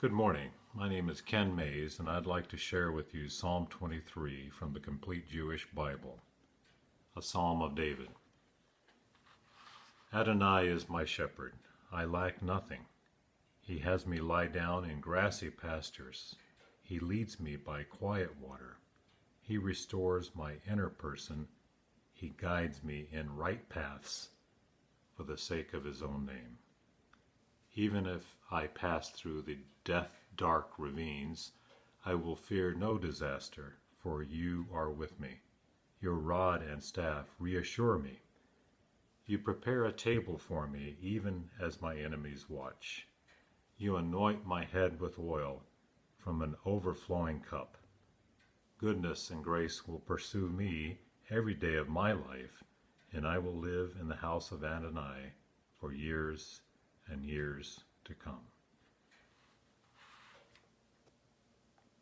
Good morning. My name is Ken Mays, and I'd like to share with you Psalm 23 from the Complete Jewish Bible, a psalm of David. Adonai is my shepherd. I lack nothing. He has me lie down in grassy pastures. He leads me by quiet water. He restores my inner person. He guides me in right paths for the sake of his own name. Even if I pass through the death dark ravines, I will fear no disaster, for you are with me. Your rod and staff reassure me. You prepare a table for me, even as my enemies watch. You anoint my head with oil from an overflowing cup. Goodness and grace will pursue me every day of my life, and I will live in the house of Adonai for years and years to come.